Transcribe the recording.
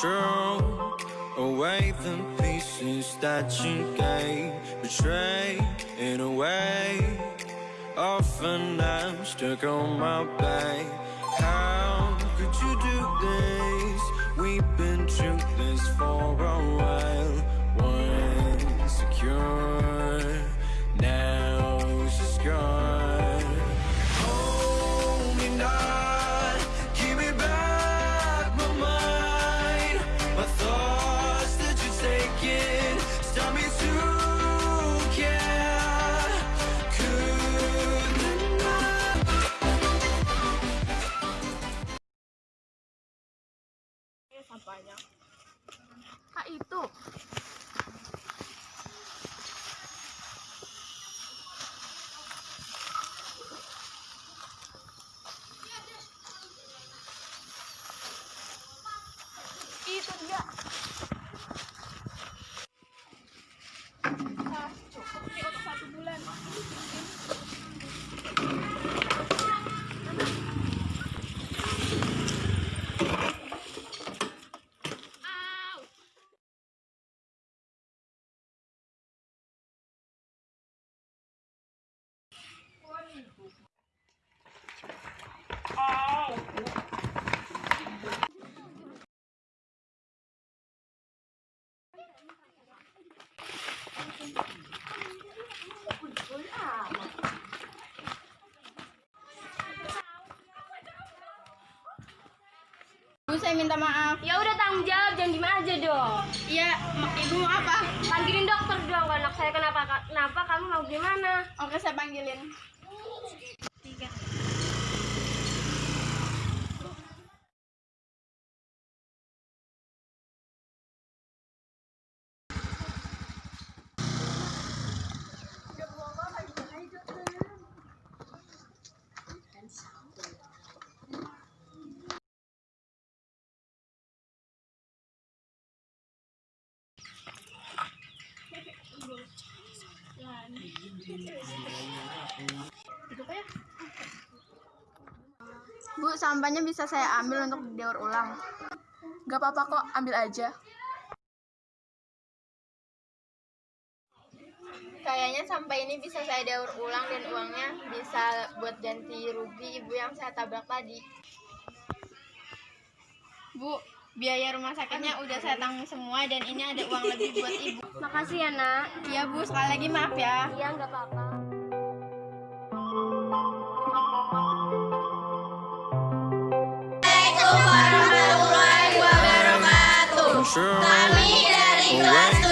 control away the pieces that you gave, betray in a way. Often I'm stuck on my back. How could you do this? We've been through this for sampahnya kak itu. Itu dia Bu, saya minta maaf. Ya udah tanggung jawab, jangan diem aja dong. Iya, ibu mau apa? Panggilin dokter dong, anak saya kenapa kenapa kamu mau gimana? Oke, saya panggilin. Tiga. Bu, sampahnya bisa saya ambil untuk didaur ulang. Gak apa-apa kok, ambil aja. Kayaknya sampah ini bisa saya daur ulang dan uangnya bisa buat ganti rugi ibu yang saya tabrak tadi. Bu, biaya rumah sakitnya udah saya tanggung semua dan ini ada uang lebih buat ibu. Makasih ya nak. Iya bu, sekali lagi maaf ya. Iya nggak apa-apa. Kami dari kelas 7